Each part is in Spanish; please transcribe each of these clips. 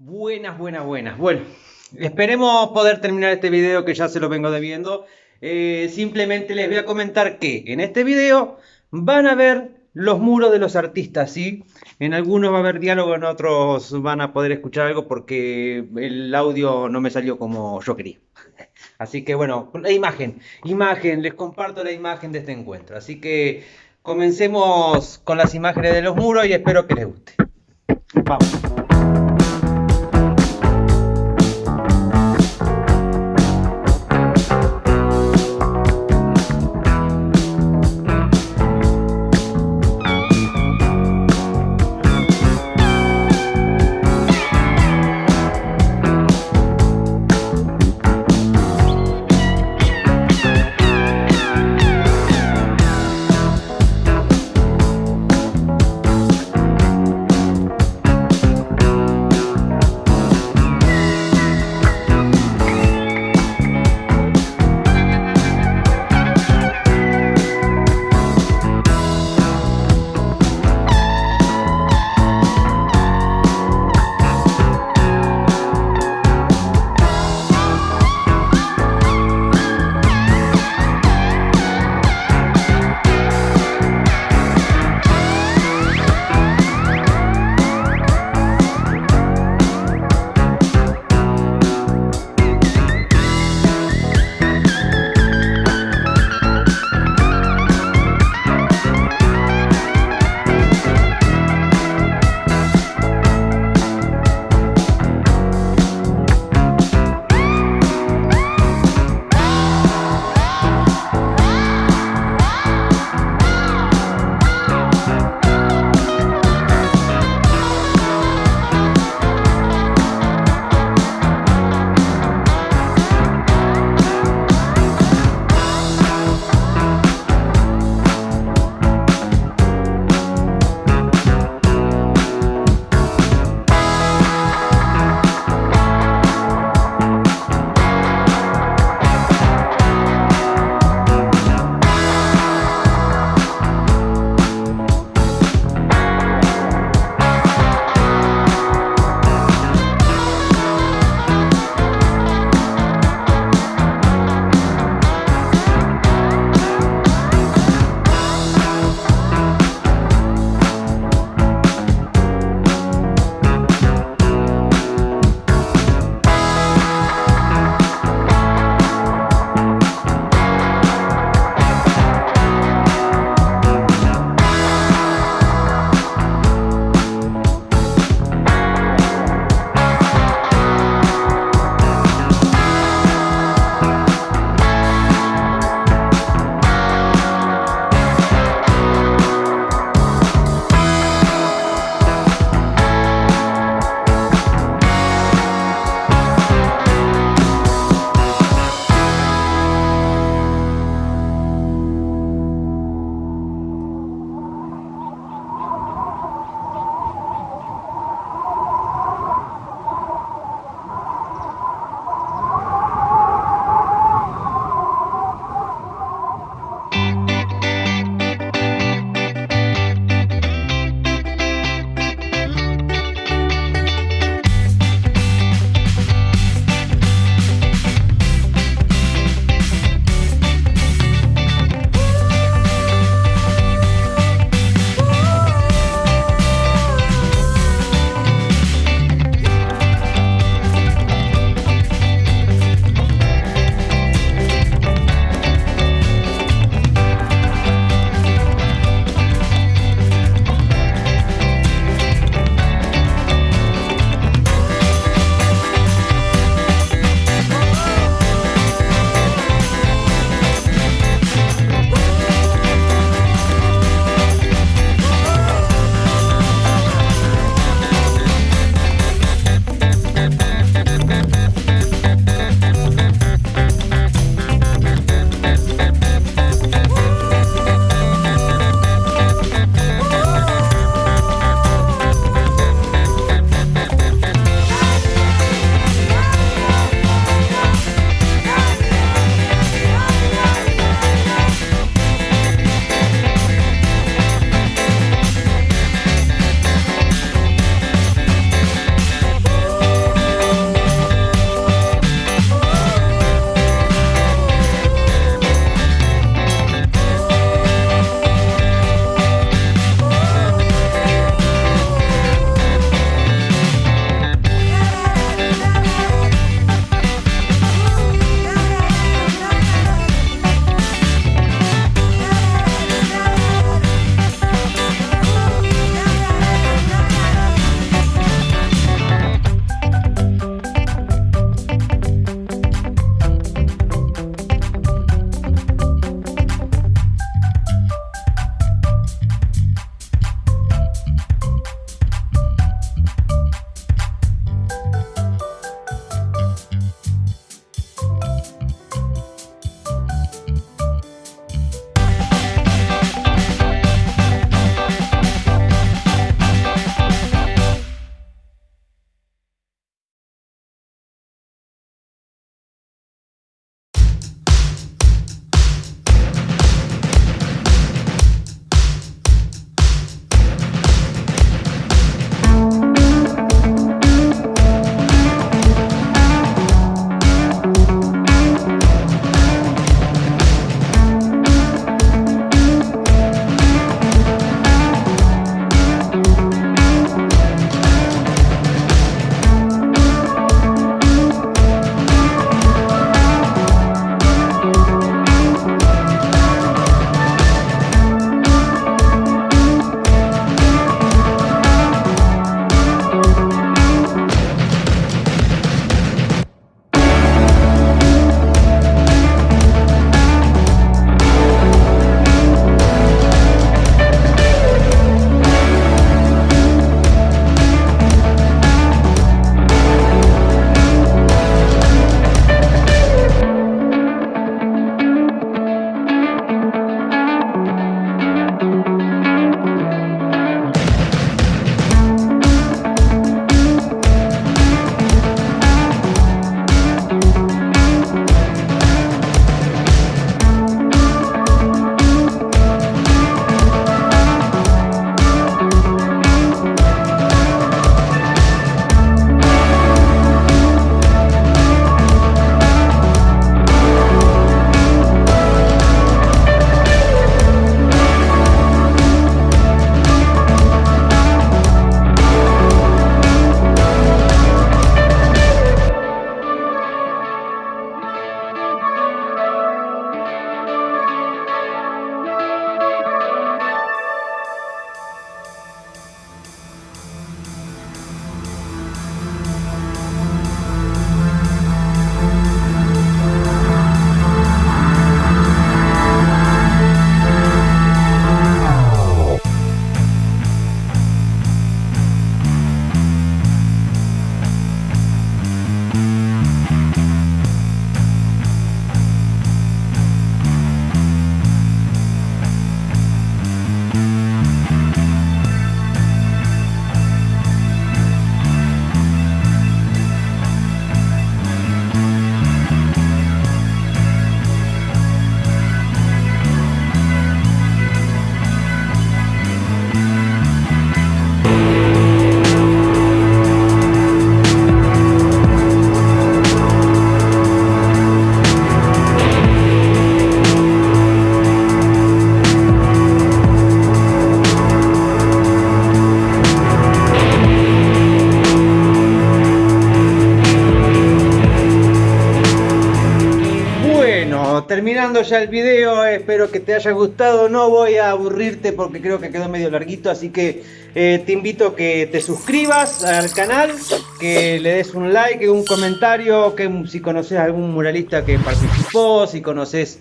Buenas, buenas, buenas. Bueno, esperemos poder terminar este video que ya se lo vengo debiendo. Eh, simplemente les voy a comentar que en este video van a ver los muros de los artistas, ¿sí? En algunos va a haber diálogo, en otros van a poder escuchar algo porque el audio no me salió como yo quería. Así que bueno, la imagen, imagen, les comparto la imagen de este encuentro. Así que comencemos con las imágenes de los muros y espero que les guste. Vamos. Ya el video, espero que te haya gustado, no voy a aburrirte porque creo que quedó medio larguito, así que eh, te invito a que te suscribas al canal, que le des un like, un comentario, que si conoces algún muralista que participó, si conoces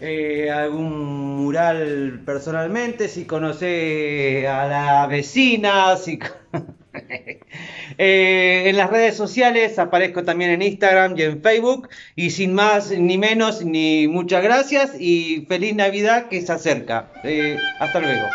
eh, algún mural personalmente, si conoces a la vecina, si... Eh, en las redes sociales aparezco también en Instagram y en Facebook. Y sin más ni menos, ni muchas gracias y feliz Navidad que se acerca. hasta luego.